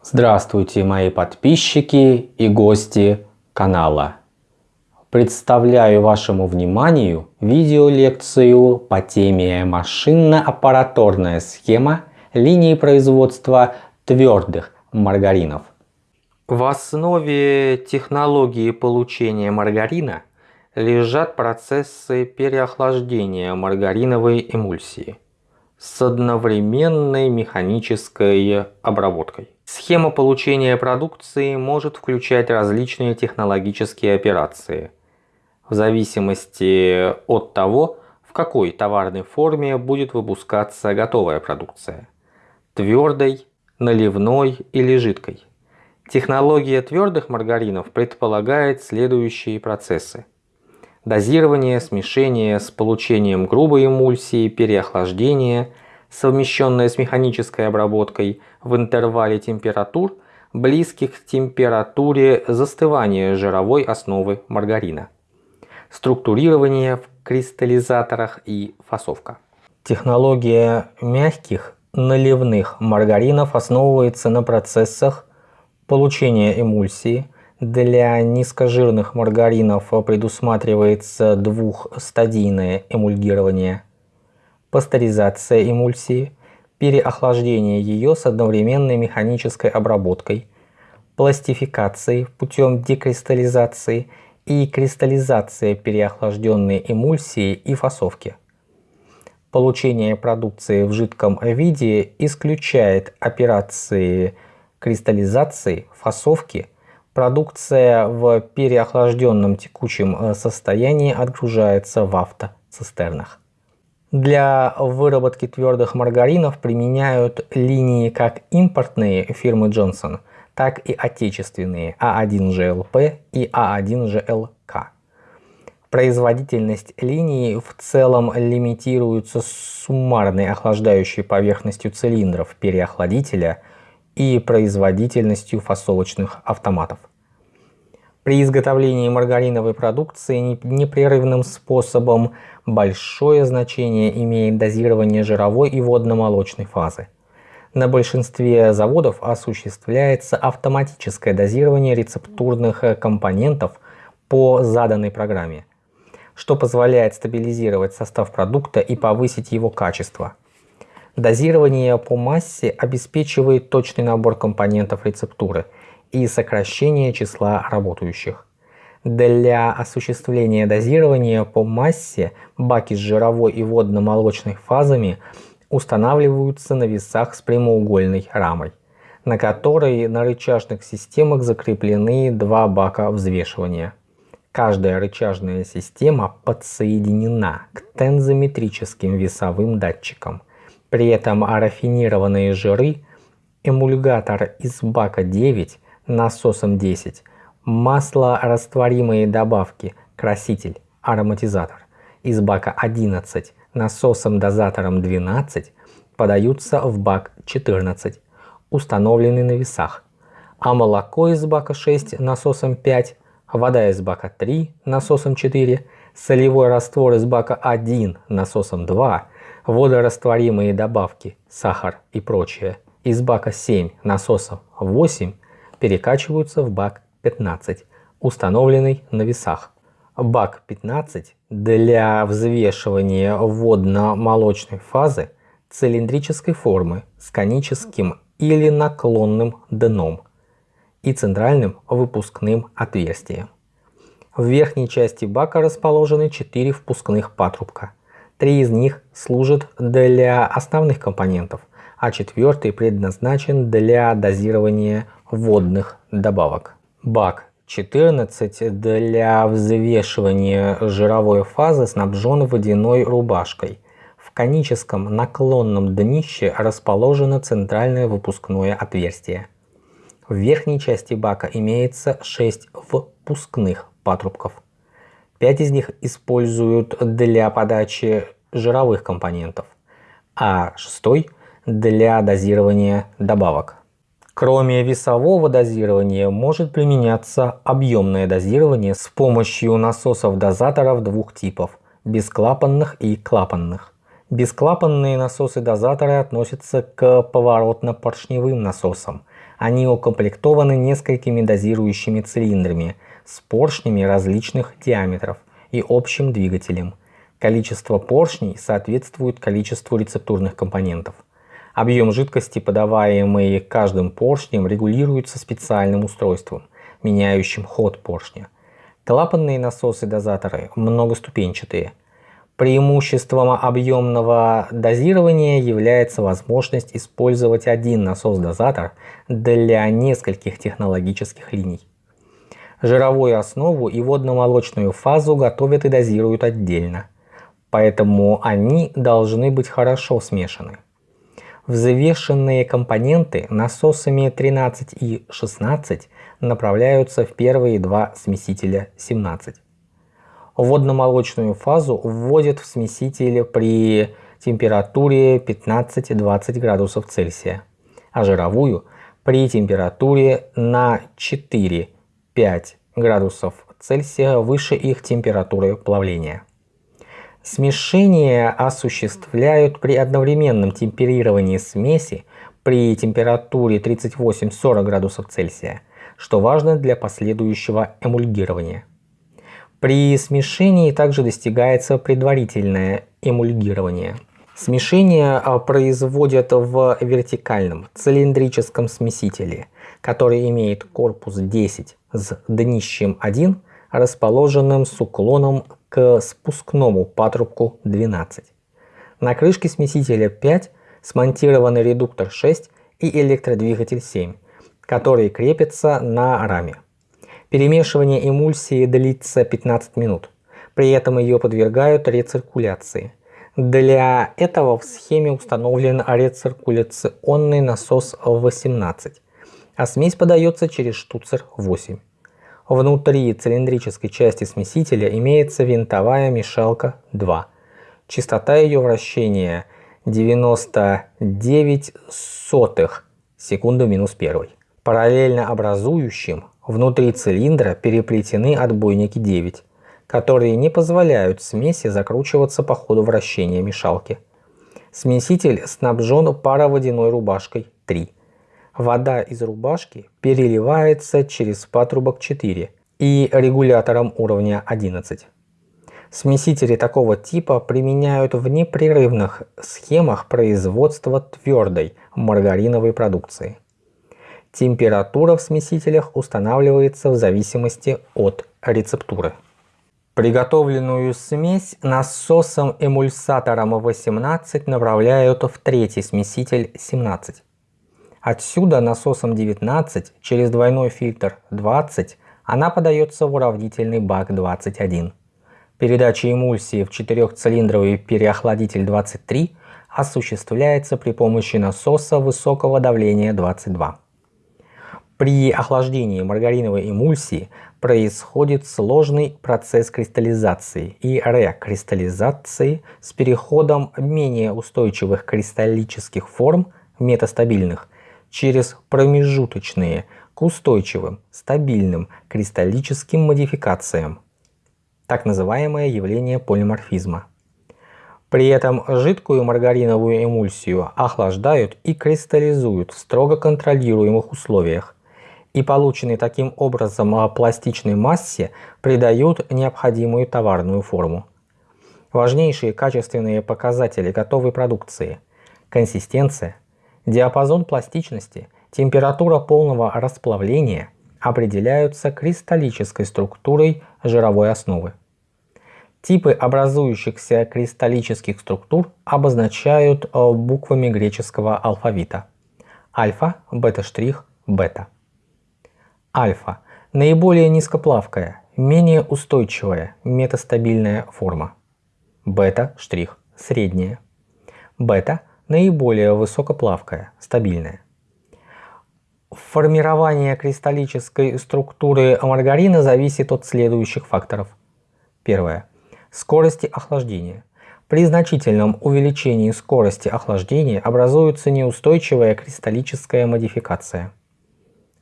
Здравствуйте, мои подписчики и гости канала. Представляю вашему вниманию видеолекцию по теме машинно-аппараторная схема линии производства твердых маргаринов. В основе технологии получения маргарина лежат процессы переохлаждения маргариновой эмульсии с одновременной механической обработкой. Схема получения продукции может включать различные технологические операции в зависимости от того, в какой товарной форме будет выпускаться готовая продукция – твердой, наливной или жидкой. Технология твердых маргаринов предполагает следующие процессы. Дозирование, смешение с получением грубой эмульсии, переохлаждение – совмещенная с механической обработкой в интервале температур, близких к температуре застывания жировой основы маргарина. Структурирование в кристаллизаторах и фасовка. Технология мягких наливных маргаринов основывается на процессах получения эмульсии. Для низкожирных маргаринов предусматривается двухстадийное эмульгирование – пастеризация эмульсии, переохлаждение ее с одновременной механической обработкой, пластификацией путем декристаллизации и кристаллизация переохлажденной эмульсии и фасовки. Получение продукции в жидком виде исключает операции кристаллизации, фасовки, продукция в переохлажденном текучем состоянии отгружается в автоцистернах. Для выработки твердых маргаринов применяют линии как импортные фирмы Johnson, так и отечественные А1ЖЛП и А1ЖЛК. Производительность линии в целом лимитируется суммарной охлаждающей поверхностью цилиндров переохладителя и производительностью фасовочных автоматов. При изготовлении маргариновой продукции непрерывным способом большое значение имеет дозирование жировой и водно-молочной фазы. На большинстве заводов осуществляется автоматическое дозирование рецептурных компонентов по заданной программе, что позволяет стабилизировать состав продукта и повысить его качество. Дозирование по массе обеспечивает точный набор компонентов рецептуры – и сокращение числа работающих. Для осуществления дозирования по массе баки с жировой и водно-молочной фазами устанавливаются на весах с прямоугольной рамой, на которой на рычажных системах закреплены два бака взвешивания. Каждая рычажная система подсоединена к тензометрическим весовым датчикам. При этом рафинированные жиры, эмульгатор из бака 9 насосом 10, масло растворимые добавки, краситель, ароматизатор. Из бака 11 насосом дозатором 12 подаются в бак 14, установленный на весах, а молоко из бака 6 насосом 5, вода из бака 3 насосом 4, солевой раствор из бака 1 насосом 2, водорастворимые добавки, сахар и прочее. Из бака 7 насосом 8 перекачиваются в бак 15, установленный на весах. Бак 15 для взвешивания водно-молочной фазы цилиндрической формы с коническим или наклонным дном и центральным выпускным отверстием. В верхней части бака расположены 4 впускных патрубка. Три из них служат для основных компонентов, а четвертый предназначен для дозирования водных добавок. Бак 14 для взвешивания жировой фазы снабжен водяной рубашкой. В коническом наклонном днище расположено центральное выпускное отверстие. В верхней части бака имеется 6 впускных патрубков. 5 из них используют для подачи жировых компонентов, а шестой для дозирования добавок. Кроме весового дозирования может применяться объемное дозирование с помощью насосов-дозаторов двух типов – бесклапанных и клапанных. Бесклапанные насосы-дозаторы относятся к поворотно-поршневым насосам, Они укомплектованы несколькими дозирующими цилиндрами с поршнями различных диаметров и общим двигателем. Количество поршней соответствует количеству рецептурных компонентов. Объем жидкости, подаваемый каждым поршнем, регулируется специальным устройством, меняющим ход поршня. Клапанные насосы-дозаторы многоступенчатые. Преимуществом объемного дозирования является возможность использовать один насос-дозатор для нескольких технологических линий. Жировую основу и водно-молочную фазу готовят и дозируют отдельно, поэтому они должны быть хорошо смешаны. Взвешенные компоненты насосами 13 и 16 направляются в первые два смесителя 17. Водно-молочную фазу вводят в смеситель при температуре 15-20 градусов Цельсия, а жировую при температуре на 4-5 градусов Цельсия выше их температуры плавления. Смешение осуществляют при одновременном темперировании смеси при температуре 38-40 градусов Цельсия, что важно для последующего эмульгирования. При смешении также достигается предварительное эмульгирование. Смешение а, производят в вертикальном цилиндрическом смесителе, который имеет корпус 10 с днищем 1, расположенным с уклоном к спускному патрубку 12. На крышке смесителя 5 смонтированы редуктор 6 и электродвигатель 7, которые крепятся на раме. Перемешивание эмульсии длится 15 минут. При этом ее подвергают рециркуляции. Для этого в схеме установлен рециркуляционный насос 18, а смесь подается через штуцер 8. Внутри цилиндрической части смесителя имеется винтовая мешалка 2. Частота ее вращения 99 сотых секунду минус 1. Параллельно образующим внутри цилиндра переплетены отбойники 9, которые не позволяют смеси закручиваться по ходу вращения мешалки. Смеситель снабжен пароводяной рубашкой 3 вода из рубашки переливается через патрубок 4 и регулятором уровня 11. Смесители такого типа применяют в непрерывных схемах производства твердой маргариновой продукции. Температура в смесителях устанавливается в зависимости от рецептуры. Приготовленную смесь насосом-эмульсатором 18 направляют в третий смеситель 17. Отсюда насосом 19 через двойной фильтр 20 она подается в уравнительный бак 21. Передача эмульсии в четырехцилиндровый переохладитель 23 осуществляется при помощи насоса высокого давления 22. При охлаждении маргариновой эмульсии происходит сложный процесс кристаллизации и рекристаллизации с переходом менее устойчивых кристаллических форм метастабильных через промежуточные к устойчивым, стабильным кристаллическим модификациям, так называемое явление полиморфизма. При этом жидкую маргариновую эмульсию охлаждают и кристаллизуют в строго контролируемых условиях, и полученной таким образом пластичной массе придают необходимую товарную форму. Важнейшие качественные показатели готовой продукции – консистенция, Диапазон пластичности, температура полного расплавления определяются кристаллической структурой жировой основы. Типы образующихся кристаллических структур обозначают э, буквами греческого алфавита. Альфа, бета-штрих, бета. Альфа – наиболее низкоплавкая, менее устойчивая, метастабильная форма. Бета-штрих – средняя. Бета наиболее высокоплавкая, стабильная. Формирование кристаллической структуры маргарина зависит от следующих факторов. Первое. Скорости охлаждения. При значительном увеличении скорости охлаждения образуется неустойчивая кристаллическая модификация.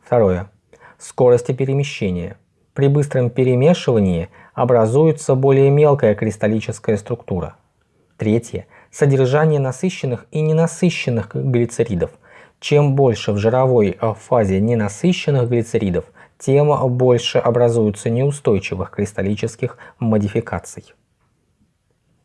Второе. Скорости перемещения. При быстром перемешивании образуется более мелкая кристаллическая структура. Третье содержание насыщенных и ненасыщенных глицеридов. Чем больше в жировой фазе ненасыщенных глицеридов, тем больше образуются неустойчивых кристаллических модификаций.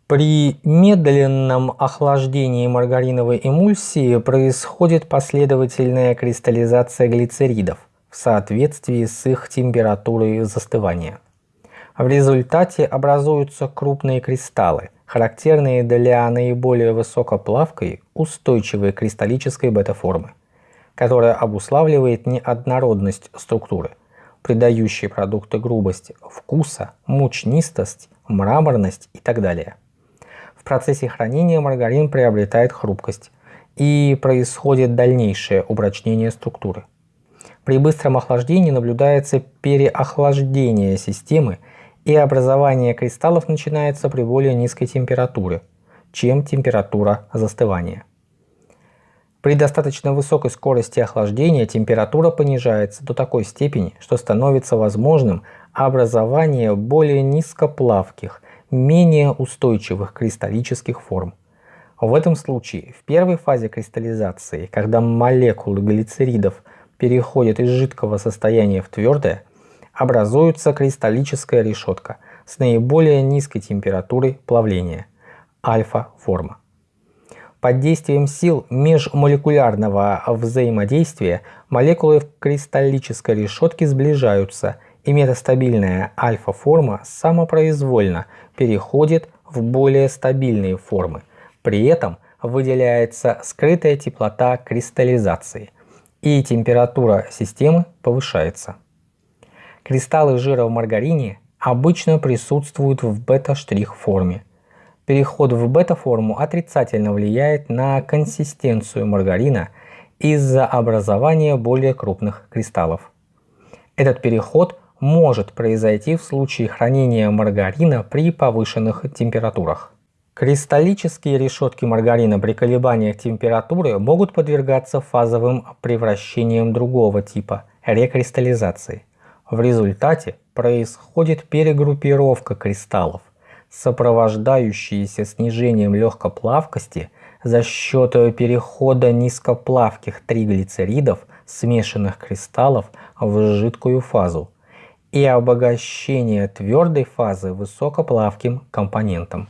При медленном охлаждении маргариновой эмульсии происходит последовательная кристаллизация глицеридов в соответствии с их температурой застывания. В результате образуются крупные кристаллы, характерные для наиболее высокоплавкой устойчивой кристаллической бета-формы, которая обуславливает неоднородность структуры, придающей продукты грубость вкуса, мучнистость, мраморность и так далее. В процессе хранения маргарин приобретает хрупкость и происходит дальнейшее упрочнение структуры. При быстром охлаждении наблюдается переохлаждение системы и образование кристаллов начинается при более низкой температуре, чем температура застывания. При достаточно высокой скорости охлаждения температура понижается до такой степени, что становится возможным образование более низкоплавких менее устойчивых кристаллических форм. В этом случае в первой фазе кристаллизации, когда молекулы глицеридов переходят из жидкого состояния в твердое, образуется кристаллическая решетка с наиболее низкой температурой плавления – альфа-форма. Под действием сил межмолекулярного взаимодействия молекулы в кристаллической решетке сближаются – и метастабильная альфа-форма самопроизвольно переходит в более стабильные формы. При этом выделяется скрытая теплота кристаллизации и температура системы повышается. Кристаллы жира в маргарине обычно присутствуют в бета-штрих форме. Переход в бета-форму отрицательно влияет на консистенцию маргарина из-за образования более крупных кристаллов. Этот переход может произойти в случае хранения маргарина при повышенных температурах. Кристаллические решетки маргарина при колебаниях температуры могут подвергаться фазовым превращениям другого типа – рекристаллизации. В результате происходит перегруппировка кристаллов, сопровождающаяся снижением легкоплавкости за счет перехода низкоплавких триглицеридов смешанных кристаллов в жидкую фазу – и обогащение твердой фазы высокоплавким компонентом.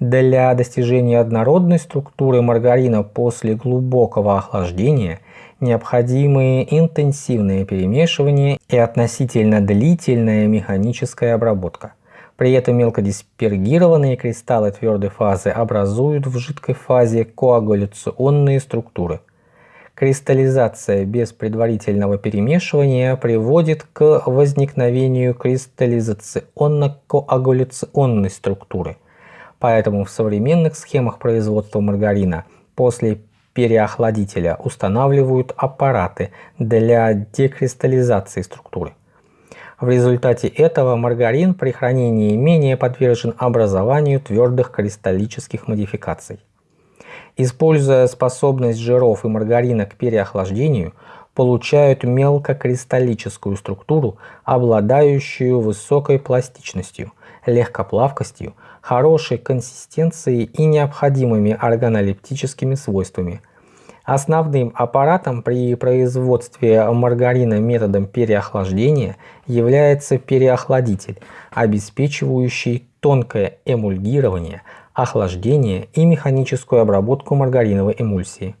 Для достижения однородной структуры маргарина после глубокого охлаждения необходимы интенсивное перемешивание и относительно длительная механическая обработка. При этом мелкодиспергированные кристаллы твердой фазы образуют в жидкой фазе коагуляционные структуры – Кристаллизация без предварительного перемешивания приводит к возникновению кристаллизационно-коагуляционной структуры. Поэтому в современных схемах производства маргарина после переохладителя устанавливают аппараты для декристаллизации структуры. В результате этого маргарин при хранении менее подвержен образованию твердых кристаллических модификаций. Используя способность жиров и маргарина к переохлаждению, получают мелкокристаллическую структуру, обладающую высокой пластичностью, легкоплавкостью, хорошей консистенцией и необходимыми органолептическими свойствами. Основным аппаратом при производстве маргарина методом переохлаждения является переохладитель, обеспечивающий тонкое эмульгирование, охлаждение и механическую обработку маргариновой эмульсии.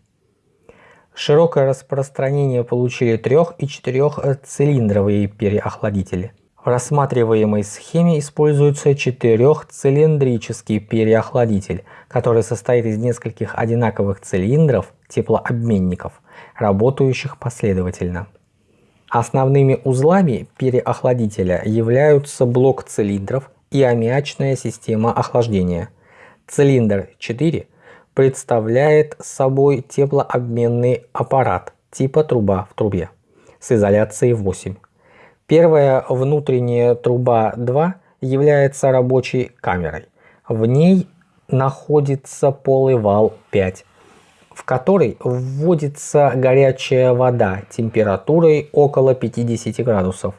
Широкое распространение получили трех- и четырехцилиндровые переохладители. В рассматриваемой схеме используется четырехцилиндрический переохладитель, который состоит из нескольких одинаковых цилиндров теплообменников, работающих последовательно. Основными узлами переохладителя являются блок цилиндров и аммиачная система охлаждения. Цилиндр 4 представляет собой теплообменный аппарат типа труба в трубе с изоляцией 8. Первая внутренняя труба 2 является рабочей камерой. В ней находится полый вал 5, в который вводится горячая вода температурой около 50 градусов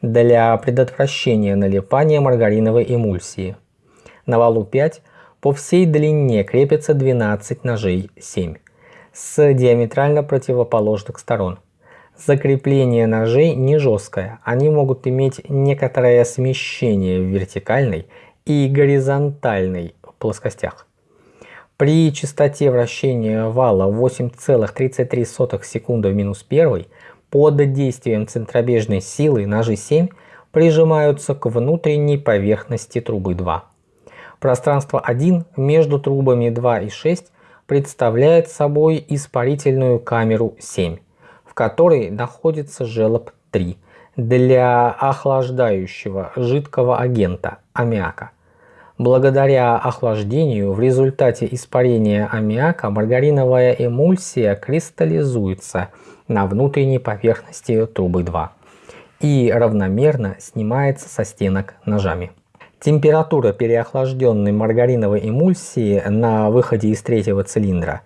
для предотвращения налипания маргариновой эмульсии. На валу 5 по всей длине крепится 12 ножей 7. с диаметрально противоположных сторон. Закрепление ножей не жесткое, они могут иметь некоторое смещение в вертикальной и горизонтальной плоскостях. При частоте вращения вала 8,33 секунды в минус 1 под действием центробежной силы ножи 7 прижимаются к внутренней поверхности трубы 2. Пространство 1 между трубами 2 и 6 представляет собой испарительную камеру 7, в которой находится желоб 3 для охлаждающего жидкого агента аммиака. Благодаря охлаждению в результате испарения аммиака маргариновая эмульсия кристаллизуется на внутренней поверхности трубы 2 и равномерно снимается со стенок ножами. Температура переохлажденной маргариновой эмульсии на выходе из третьего цилиндра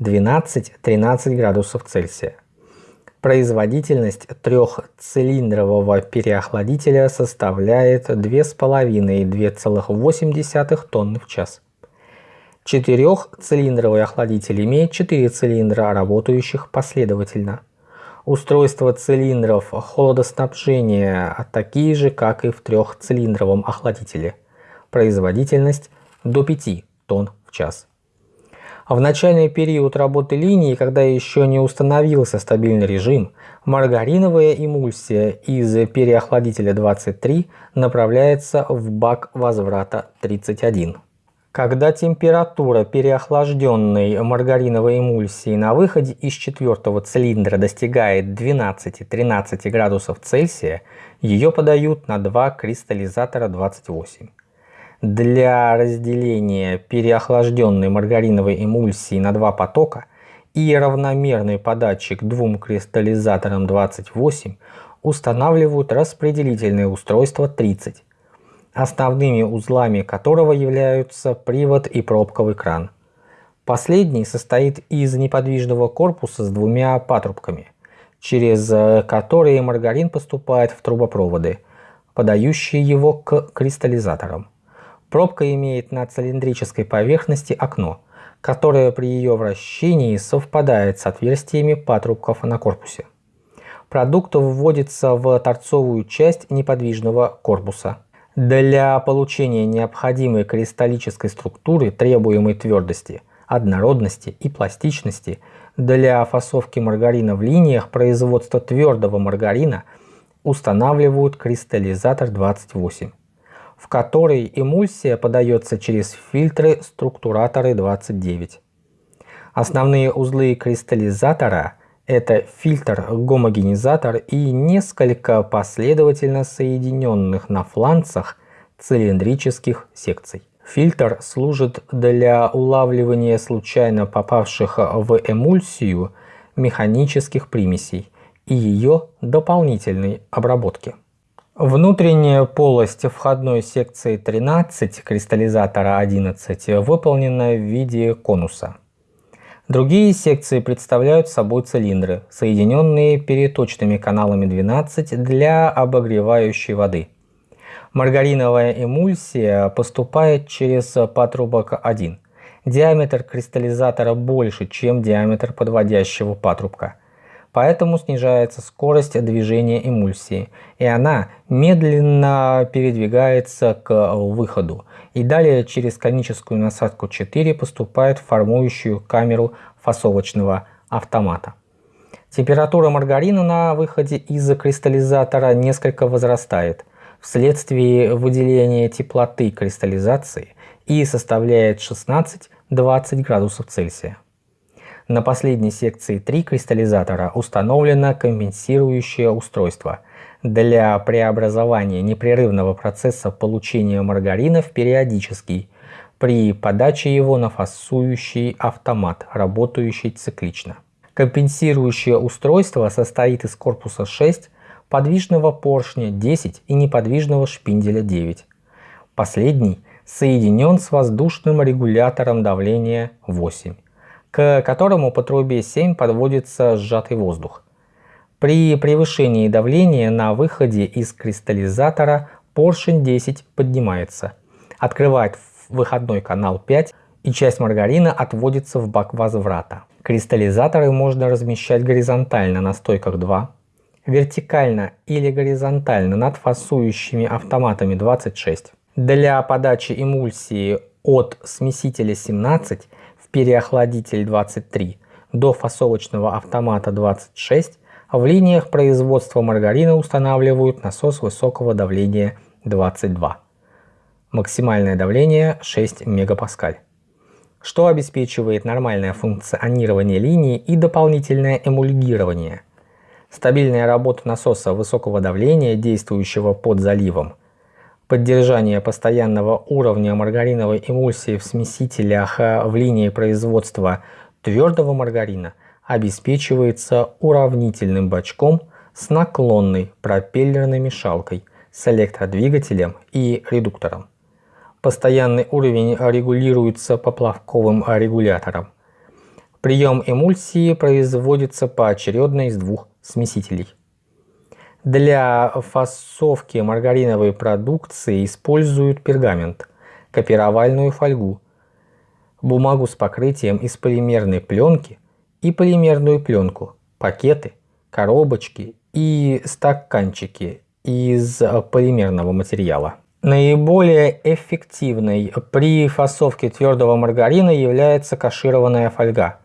12-13 градусов Цельсия. Производительность трехцилиндрового переохладителя составляет 2,5-2,8 тонны в час. Четырехцилиндровый охладитель имеет 4 цилиндра, работающих последовательно. Устройства цилиндров холодоснабжения такие же, как и в трехцилиндровом охладителе. Производительность до 5 тонн в час. А в начальный период работы линии, когда еще не установился стабильный режим, маргариновая эмульсия из переохладителя 23 направляется в бак возврата 31. Когда температура переохлажденной маргариновой эмульсии на выходе из четвертого цилиндра достигает 12-13 градусов Цельсия, ее подают на два кристаллизатора 28. Для разделения переохлажденной маргариновой эмульсии на два потока и равномерной подачи к двум кристаллизаторам 28 устанавливают распределительное устройство 30, основными узлами которого являются привод и пробковый кран. Последний состоит из неподвижного корпуса с двумя патрубками, через которые маргарин поступает в трубопроводы, подающие его к кристаллизаторам. Пробка имеет на цилиндрической поверхности окно, которое при ее вращении совпадает с отверстиями патрубков на корпусе. Продукт вводится в торцовую часть неподвижного корпуса. Для получения необходимой кристаллической структуры, требуемой твердости, однородности и пластичности, для фасовки маргарина в линиях производства твердого маргарина устанавливают кристаллизатор 28 в которой эмульсия подается через фильтры структураторы 29. Основные узлы кристаллизатора – это фильтр-гомогенизатор и несколько последовательно соединенных на фланцах цилиндрических секций. Фильтр служит для улавливания случайно попавших в эмульсию механических примесей и ее дополнительной обработки. Внутренняя полость входной секции 13 кристаллизатора 11 выполнена в виде конуса. Другие секции представляют собой цилиндры, соединенные переточными каналами 12 для обогревающей воды. Маргариновая эмульсия поступает через патрубок 1. Диаметр кристаллизатора больше, чем диаметр подводящего патрубка – поэтому снижается скорость движения эмульсии, и она медленно передвигается к выходу, и далее через коническую насадку 4 поступает в формующую камеру фасовочного автомата. Температура маргарина на выходе из кристаллизатора несколько возрастает вследствие выделения теплоты кристаллизации и составляет 16-20 градусов Цельсия. На последней секции 3 кристаллизатора установлено компенсирующее устройство для преобразования непрерывного процесса получения маргарина в периодический при подаче его на фасующий автомат, работающий циклично. Компенсирующее устройство состоит из корпуса 6, подвижного поршня 10 и неподвижного шпинделя 9. Последний соединен с воздушным регулятором давления 8 к которому по трубе 7 подводится сжатый воздух. При превышении давления на выходе из кристаллизатора поршень 10 поднимается, открывает выходной канал 5 и часть маргарина отводится в бак возврата. Кристаллизаторы можно размещать горизонтально на стойках 2, вертикально или горизонтально над фасующими автоматами 26. Для подачи эмульсии от смесителя 17 в переохладитель 23 до фасовочного автомата 26 в линиях производства маргарина устанавливают насос высокого давления 22. Максимальное давление 6 мегапаскаль что обеспечивает нормальное функционирование линии и дополнительное эмульгирование. Стабильная работа насоса высокого давления, действующего под заливом, поддержание постоянного уровня маргариновой эмульсии в смесителях в линии производства твердого маргарина обеспечивается уравнительным бачком с наклонной пропеллерной мешалкой с электродвигателем и редуктором. Постоянный уровень регулируется поплавковым регулятором. Прием эмульсии производится поочередно из двух смесителей. Для фасовки маргариновой продукции используют пергамент, копировальную фольгу, бумагу с покрытием из полимерной пленки и полимерную пленку, пакеты, коробочки и стаканчики из полимерного материала. Наиболее эффективной при фасовке твердого маргарина является кашированная фольга.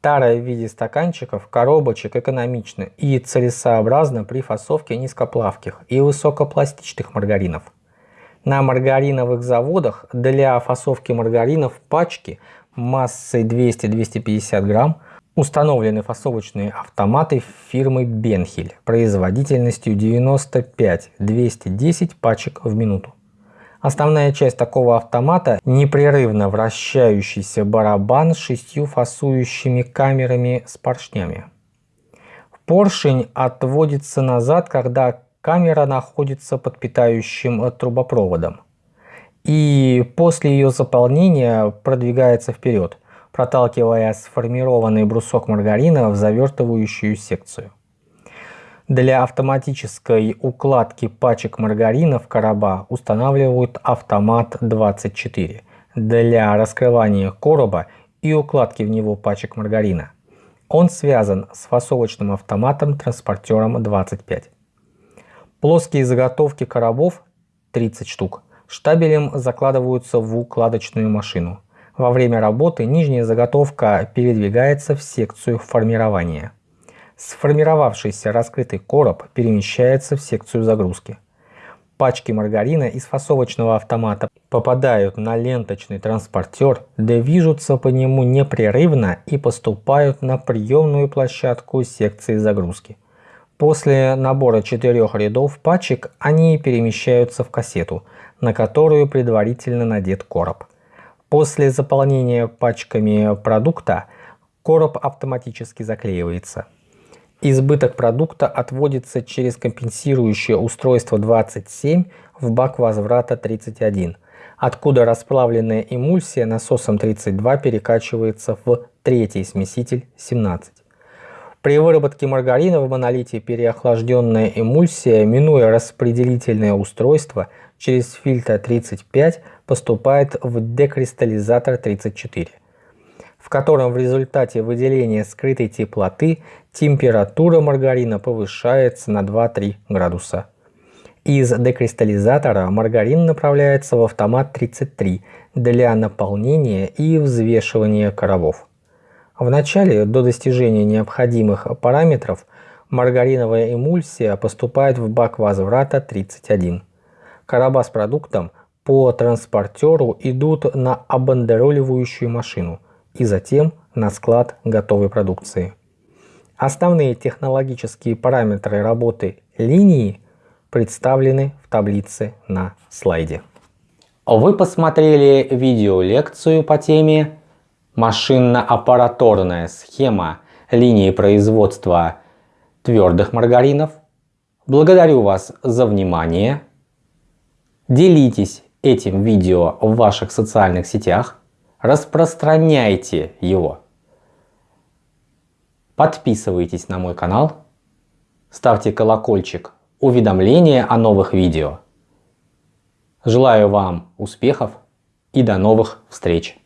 Тара в виде стаканчиков, коробочек экономична и целесообразна при фасовке низкоплавких и высокопластичных маргаринов. На маргариновых заводах для фасовки маргаринов пачки массой 200-250 грамм Установлены фасовочные автоматы фирмы Бенхель производительностью 95-210 пачек в минуту. Основная часть такого автомата – непрерывно вращающийся барабан с шестью фасующими камерами с поршнями. Поршень отводится назад, когда камера находится под питающим трубопроводом. И после ее заполнения продвигается вперед – проталкивая сформированный брусок маргарина в завертывающую секцию. Для автоматической укладки пачек маргарина в короба устанавливают автомат 24 для раскрывания короба и укладки в него пачек маргарина. Он связан с фасовочным автоматом-транспортером 25. Плоские заготовки коробов 30 штук штабелем закладываются в укладочную машину. Во время работы нижняя заготовка передвигается в секцию формирования. Сформировавшийся раскрытый короб перемещается в секцию загрузки. Пачки маргарина из фасовочного автомата попадают на ленточный транспортер, движутся по нему непрерывно и поступают на приемную площадку секции загрузки. После набора четырех рядов пачек они перемещаются в кассету, на которую предварительно надет короб. После заполнения пачками продукта короб автоматически заклеивается. Избыток продукта отводится через компенсирующее устройство 27 в бак возврата 31, откуда расплавленная эмульсия насосом 32 перекачивается в третий смеситель 17. При выработке маргарина в монолите переохлажденная эмульсия, минуя распределительное устройство, через фильтр 35 поступает в декристаллизатор 34, в котором в результате выделения скрытой теплоты температура маргарина повышается на 2-3 градуса. Из декристаллизатора маргарин направляется в автомат 33 для наполнения и взвешивания коробов. Вначале, до достижения необходимых параметров, маргариновая эмульсия поступает в бак возврата 31. Короба с продуктом по транспортеру идут на обандероливающую машину и затем на склад готовой продукции. Основные технологические параметры работы линии представлены в таблице на слайде. Вы посмотрели видеолекцию по теме «Машинно-аппараторная схема линии производства твердых маргаринов». Благодарю вас за внимание. Делитесь этим видео в ваших социальных сетях, распространяйте его. Подписывайтесь на мой канал, ставьте колокольчик уведомления о новых видео. Желаю вам успехов и до новых встреч!